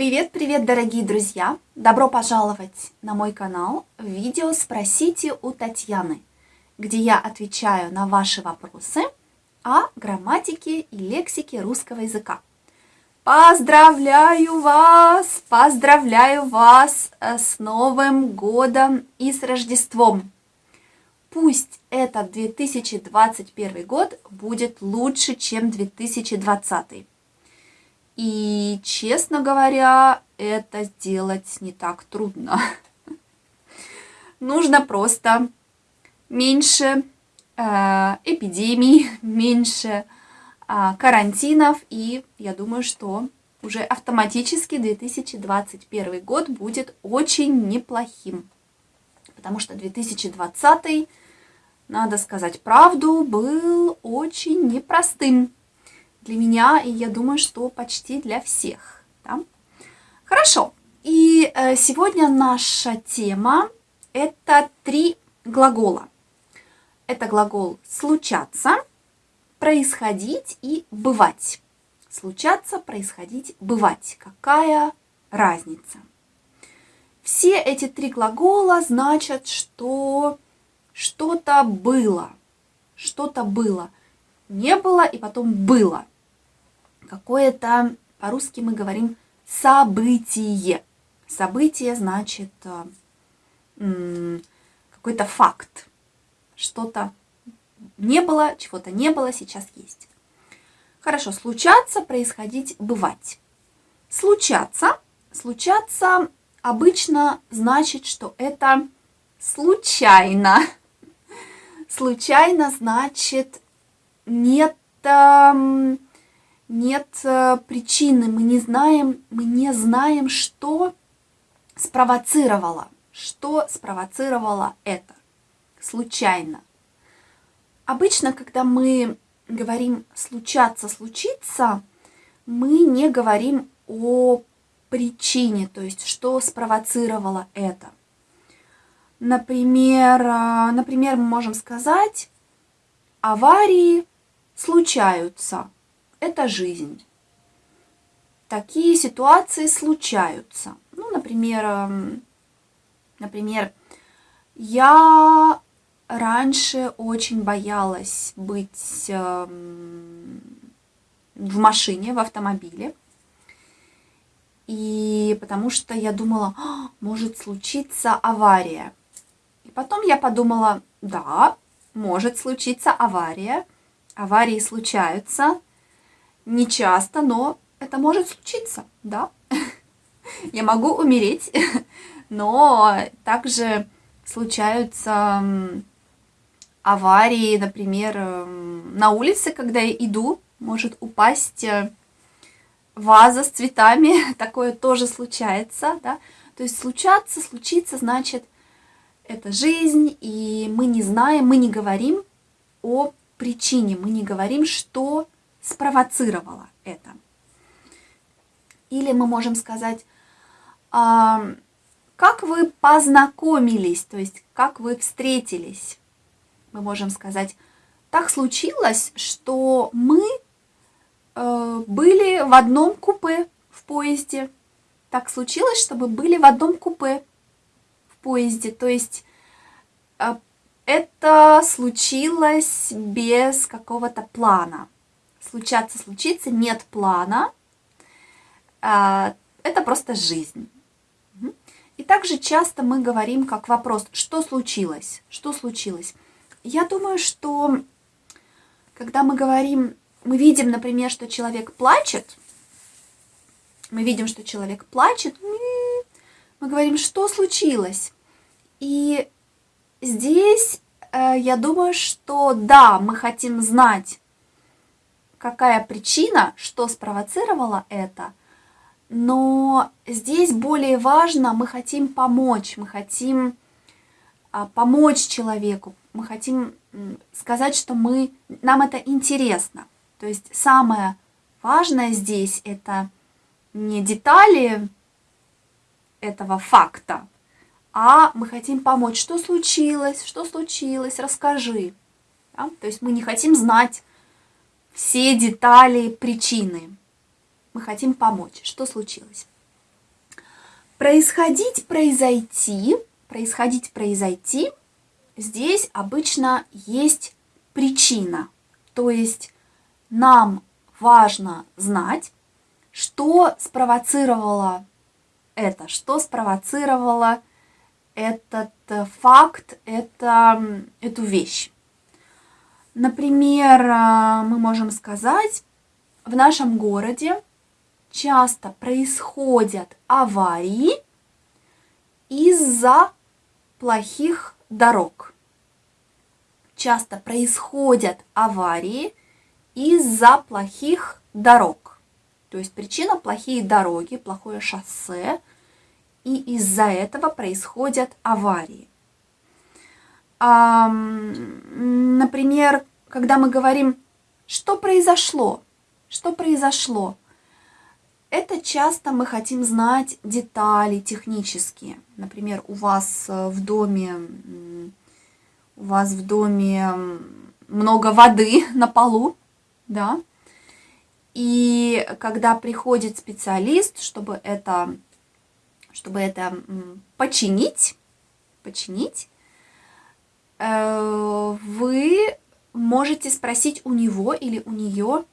Привет-привет, дорогие друзья! Добро пожаловать на мой канал видео «Спросите у Татьяны», где я отвечаю на ваши вопросы о грамматике и лексике русского языка. Поздравляю вас! Поздравляю вас э, с Новым годом и с Рождеством! Пусть этот 2021 год будет лучше, чем 2020. И, честно говоря, это сделать не так трудно. Нужно просто меньше э, эпидемий, меньше э, карантинов, и я думаю, что уже автоматически 2021 год будет очень неплохим. Потому что 2020, надо сказать правду, был очень непростым для меня, и я думаю, что почти для всех. Да? Хорошо. И э, сегодня наша тема – это три глагола. Это глагол «случаться», «происходить» и «бывать». Случаться, происходить, бывать. Какая разница? Все эти три глагола значат, что что-то было. Что-то было. Не было и потом было какое-то, по-русски мы говорим, событие. Событие значит э, какой-то факт. Что-то не было, чего-то не было, сейчас есть. Хорошо, случаться, происходить, бывать. Случаться, случаться обычно значит, что это случайно. Случайно значит нет нет э, причины, мы не знаем, мы не знаем, что спровоцировало, что спровоцировало это случайно. Обычно, когда мы говорим случаться, случиться, мы не говорим о причине, то есть что спровоцировало это. Например, э, например, мы можем сказать, аварии случаются – это жизнь. Такие ситуации случаются. Ну, например, например, я раньше очень боялась быть эм, в машине, в автомобиле. И потому что я думала, «А, может случиться авария. И потом я подумала, да, может случиться авария. Аварии случаются, не часто, но это может случиться, да. Я могу умереть, но также случаются аварии, например, на улице, когда я иду, может упасть э, ваза с цветами, такое тоже случается, да. То есть случаться, случиться, значит, это жизнь, и мы не знаем, мы не говорим о причине, мы не говорим, что спровоцировало это. Или мы можем сказать, а, как вы познакомились, то есть как вы встретились. Мы можем сказать, так случилось, что мы э, были в одном купе в поезде. Так случилось, чтобы были в одном купе в поезде. То есть э, это случилось без какого-то плана случаться, случиться, нет плана. А, это просто жизнь. И также часто мы говорим как вопрос, что случилось, что случилось. Я думаю, что когда мы говорим, мы видим, например, что человек плачет, мы видим, что человек плачет, мы говорим, что случилось. И здесь э, я думаю, что да, мы хотим знать, какая причина, что спровоцировало это, но здесь более важно, мы хотим помочь, мы хотим а, помочь человеку, мы хотим сказать, что мы, нам это интересно. То есть самое важное здесь это не детали этого факта, а мы хотим помочь, что случилось, что случилось, расскажи. Да? То есть мы не хотим знать, все детали, причины. Мы хотим помочь. Что случилось? Происходить, произойти, происходить, произойти, здесь обычно есть причина. То есть нам важно знать, что спровоцировало это, что спровоцировало этот э, факт, это, эту вещь. Например, э, мы можем сказать, в нашем городе часто происходят аварии из-за плохих дорог. Часто происходят аварии из-за плохих дорог. То есть причина плохие дороги, плохое шоссе, и из-за этого происходят аварии. Например, когда мы говорим, что произошло, что произошло, это часто мы хотим знать детали технические. Например, у вас э, в доме, у вас в доме много воды на полу, да, и когда приходит специалист, чтобы это, чтобы это починить, починить, вы можете спросить у него или у нее,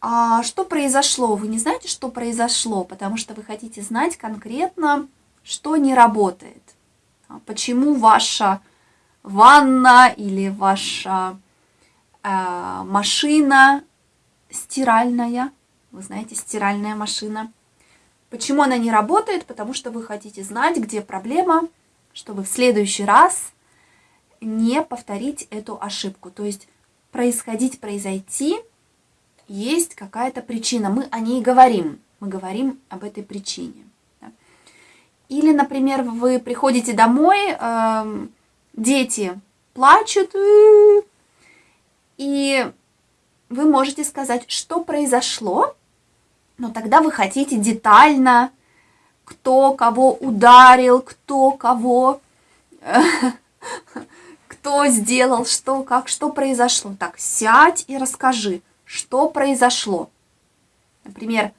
а что произошло? Вы не знаете, что произошло, потому что вы хотите знать конкретно, что не работает. А почему ваша ванна или ваша э, машина стиральная, вы знаете, стиральная машина. Почему она не работает? Потому что вы хотите знать, где проблема, чтобы в следующий раз не повторить эту ошибку. То есть происходить, произойти – есть какая-то причина, мы о ней говорим, мы говорим об этой причине. Или, например, вы приходите домой, э, дети плачут, и вы можете сказать, что произошло, но тогда вы хотите детально, кто кого ударил, кто кого, кто сделал, что, как, что произошло. Так, сядь и расскажи, что произошло. Например,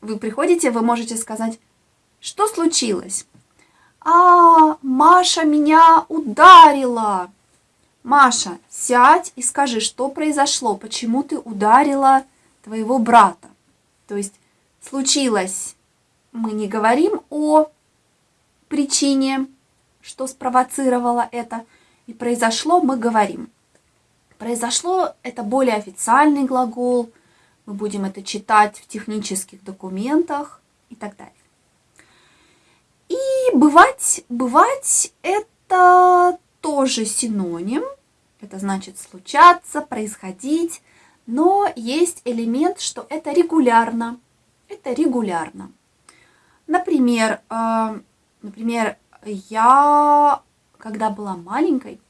вы приходите, вы можете сказать, что случилось? А, Маша меня ударила. Маша, сядь и скажи, что произошло, почему ты ударила твоего брата. То есть случилось, мы не говорим о причине, что спровоцировало это, и произошло, мы говорим. Произошло это более официальный глагол, мы будем это читать в технических документах и так далее. И бывать, бывать это тоже синоним, это значит случаться, происходить, но есть элемент, что это регулярно, это регулярно. Например, э, например, я, когда была маленькой,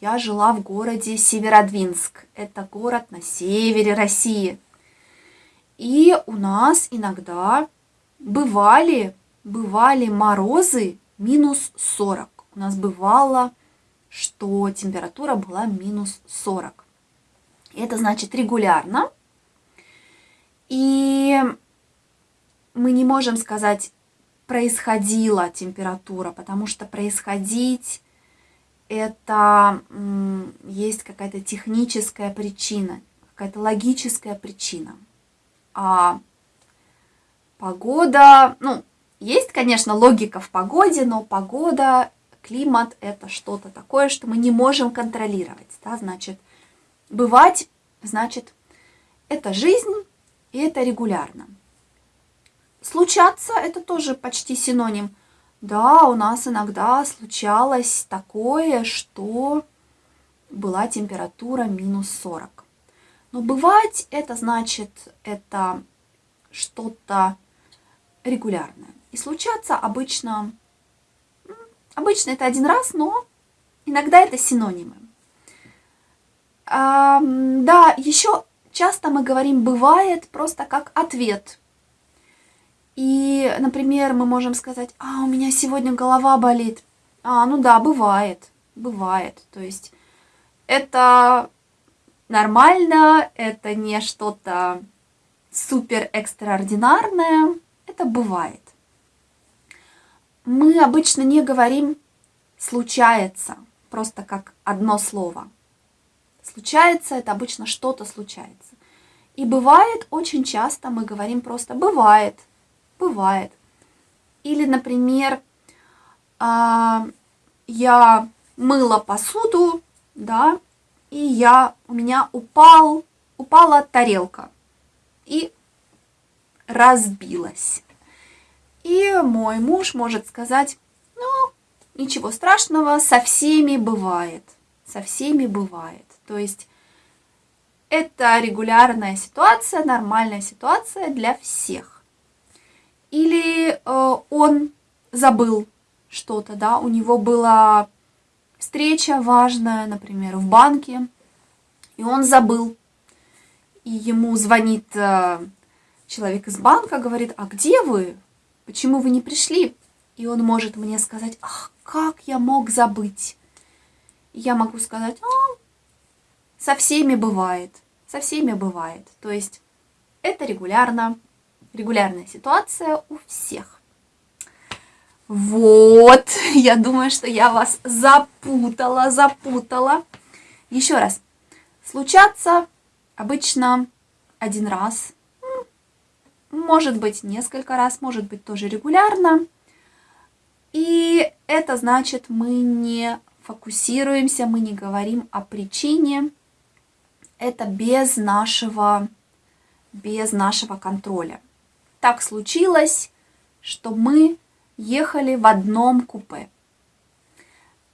я жила в городе Северодвинск. Это город на севере России. И у нас иногда бывали, бывали морозы минус 40. У нас бывало, что температура была минус 40. Это значит регулярно. И мы не можем сказать, происходила температура, потому что происходить это есть какая-то техническая причина, какая-то логическая причина. А погода, ну, есть, конечно, логика в погоде, но погода, климат – это что-то такое, что мы не можем контролировать. Да? Значит, бывать, значит, это жизнь, и это регулярно. Случаться – это тоже почти синоним – да, у нас иногда случалось такое, что была температура минус 40. Но бывать это значит, это что-то регулярное. И случаться обычно, обычно это один раз, но иногда это синонимы. А, да, еще часто мы говорим «бывает» просто как ответ и, например, мы можем сказать, а, у меня сегодня голова болит. А, ну да, бывает, бывает. То есть это нормально, это не что-то супер экстраординарное, это бывает. мы обычно не говорим случается, просто как одно слово. Случается, это обычно что-то случается. И бывает, очень часто мы говорим просто «бывает», «бывает». Или, например, а, я мыла посуду, да, и я, у меня упал, упала тарелка и разбилась. И мой муж может сказать, ну, ничего страшного, со всеми бывает, со всеми бывает. То есть это регулярная ситуация, нормальная ситуация для всех. Или э, он забыл что-то, да, у него была встреча важная, например, в банке, и он забыл. И ему звонит э, человек из банка, говорит, а где вы? Почему вы не пришли? И он может мне сказать, ах, как я мог забыть? Я могу сказать, а, со всеми бывает, со всеми бывает. То есть это регулярно, регулярная ситуация у всех. Вот, я думаю, что я вас запутала, запутала. Еще раз, случаться обычно один раз, может быть несколько раз, может быть тоже регулярно. И это значит, мы не фокусируемся, мы не говорим о причине, это без нашего, без нашего контроля. Так случилось, что мы ехали в одном купе.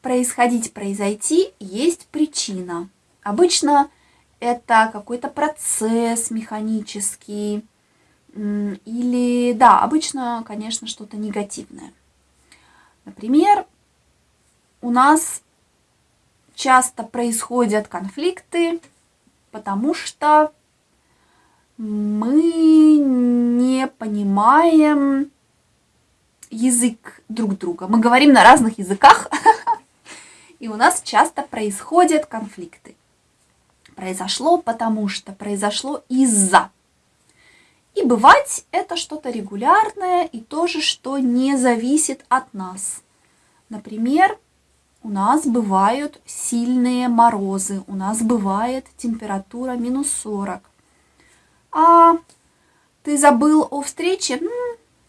Происходить, произойти есть причина. Обычно это какой-то процесс механический, или, да, обычно, конечно, что-то негативное. Например, у нас часто происходят конфликты потому что мы не понимаем язык друг друга. Мы говорим на разных языках, и у нас часто происходят конфликты. Произошло потому что, произошло из-за. И бывать это что-то регулярное и тоже, что не зависит от нас. Например, у нас бывают сильные морозы, у нас бывает температура минус 40. А ты забыл о встрече?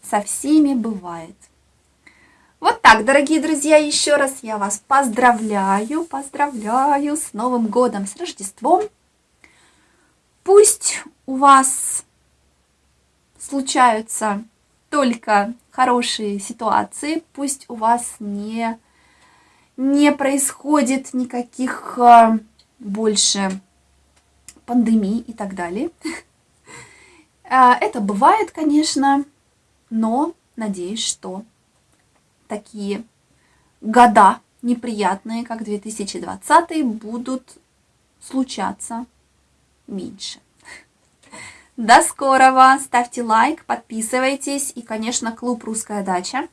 со всеми бывает. Вот так, дорогие друзья, еще раз я вас поздравляю, поздравляю с Новым годом, с Рождеством. Пусть у вас случаются только хорошие ситуации, пусть у вас не не происходит никаких а, больше пандемий и так далее. А, это бывает, конечно, но надеюсь, что такие года неприятные, как 2020, будут случаться меньше. До скорого! Ставьте лайк, подписывайтесь и, конечно, клуб «Русская дача».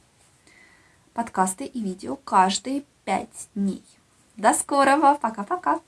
Подкасты и видео каждый 5 дней. До скорого. Пока-пока.